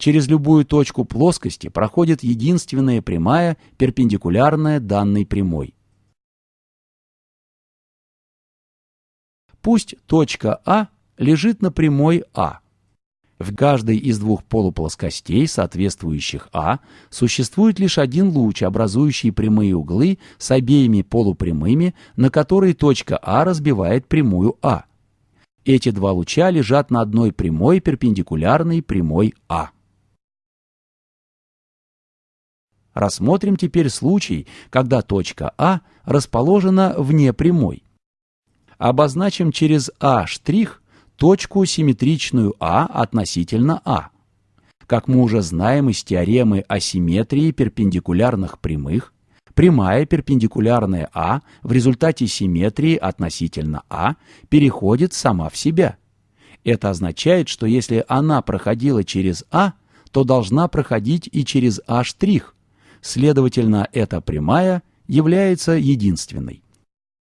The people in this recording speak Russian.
через любую точку плоскости проходит единственная прямая, перпендикулярная данной прямой. Пусть точка А лежит на прямой А. В каждой из двух полуплоскостей, соответствующих А, существует лишь один луч, образующий прямые углы с обеими полупрямыми, на которые точка А разбивает прямую А. Эти два луча лежат на одной прямой, перпендикулярной прямой А. Рассмотрим теперь случай, когда точка А расположена вне прямой. Обозначим через А' точку симметричную А относительно А. Как мы уже знаем из теоремы о симметрии перпендикулярных прямых, прямая перпендикулярная А в результате симметрии относительно А переходит сама в себя. Это означает, что если она проходила через А, то должна проходить и через А'. Следовательно, эта прямая является единственной.